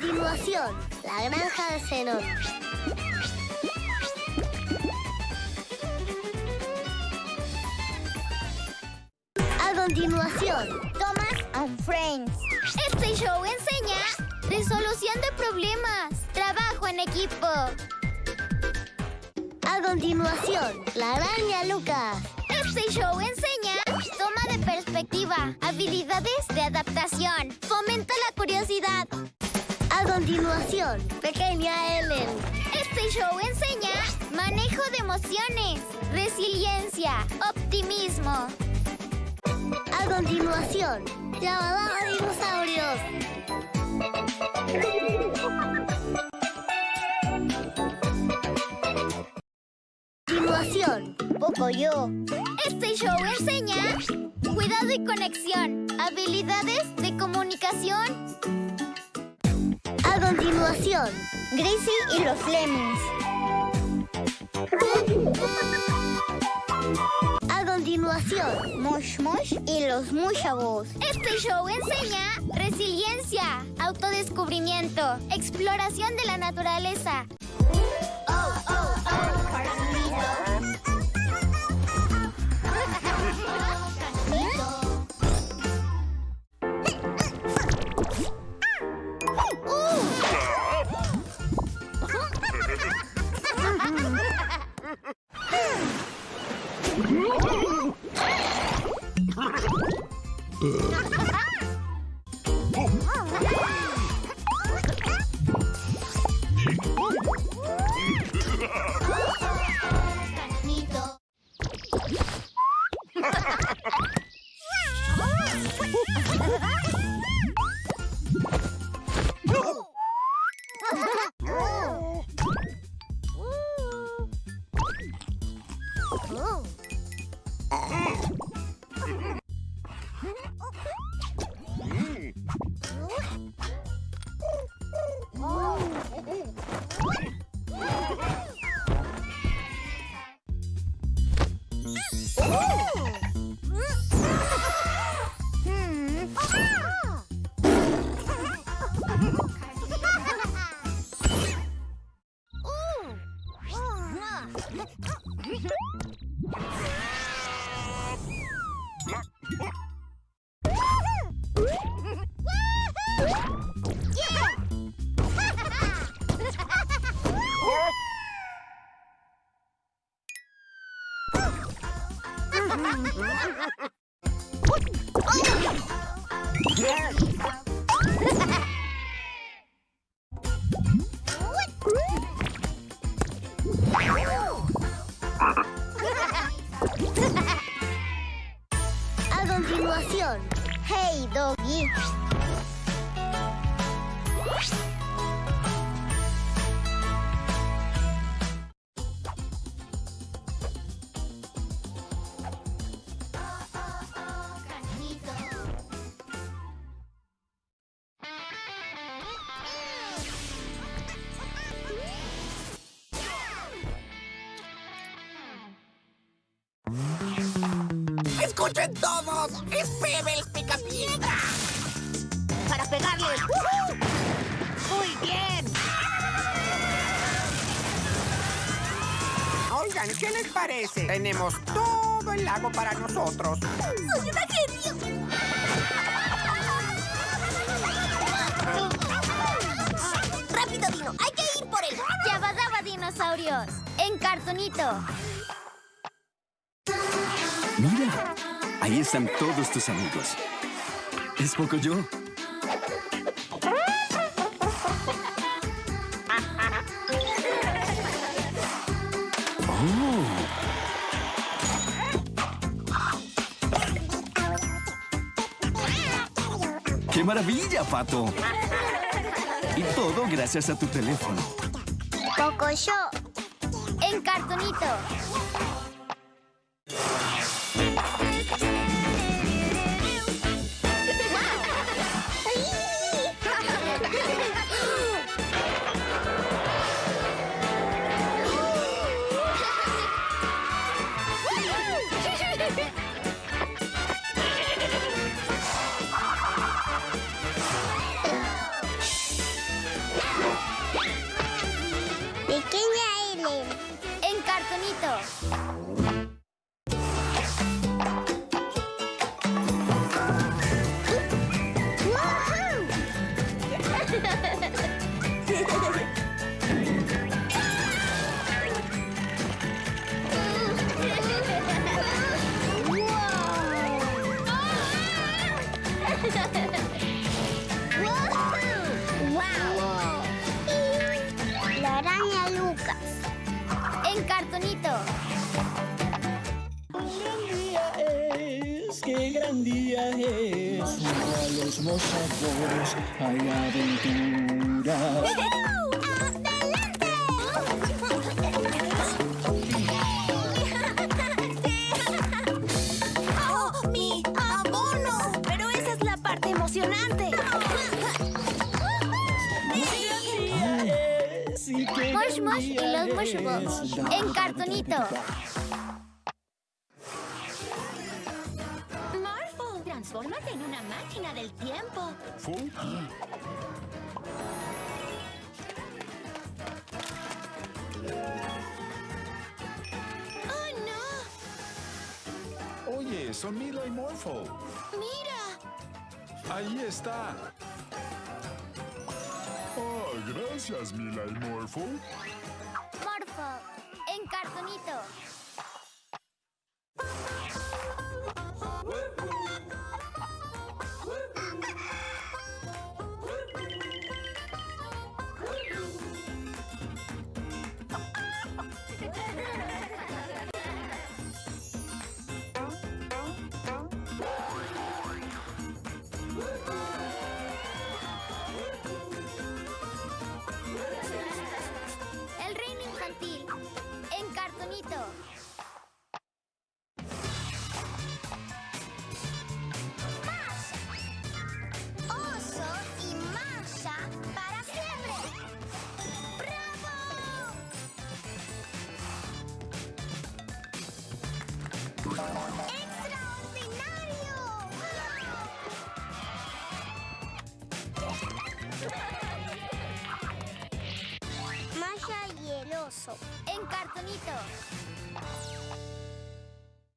continuación, la granja de Zenon. A continuación, Thomas and Friends. Este show enseña resolución de problemas, trabajo en equipo. A continuación, la araña Lucas. Este show enseña toma de perspectiva, habilidades de adaptación, fomenta pequeña Ellen. Este show enseña manejo de emociones, resiliencia, optimismo. A continuación, llamada a dinosaurios. A continuación, Pocoyo. Este show enseña cuidado y conexión, habilidades de comunicación. A continuación, Gracie y los Lemmings. A continuación, Mosh Mosh y los Mushabos. Este show enseña resiliencia, autodescubrimiento, exploración de la naturaleza. Oh, Carlito. Woo! A continuación, Hey Doggy. ¡Escuchen todos! ¡Es Pebbles Picapiedra! Para pegarle. ¡Muy bien! Oigan, ¿qué les parece? Tenemos todo el lago para nosotros. ¡Soy una genio! ¡Rápido, Dino! ¡Hay que ir por él! Yabadaba dinosaurios. En cartonito. Mira, ahí están todos tus amigos. ¿Es poco yo? Oh. ¡Qué maravilla, Pato! Y todo gracias a tu teléfono. Poco yo. En cartonito. Pequeña Ellen. En cartonitos. Lucas. En cartonito. gran día es, qué gran día es. A los mochadores hay aventuras. ¡Oh, mi abono! Pero esa es la parte emocionante. Es, y qué Y los. Balls. En cartonito. Morphle, transfórmate en una máquina del tiempo. ¡Oh, no! Oye, son Mila y Morphle. ¡Mira! Ahí está. Gracias, Mila y Morphle. Morpho. En cartonito. Masha y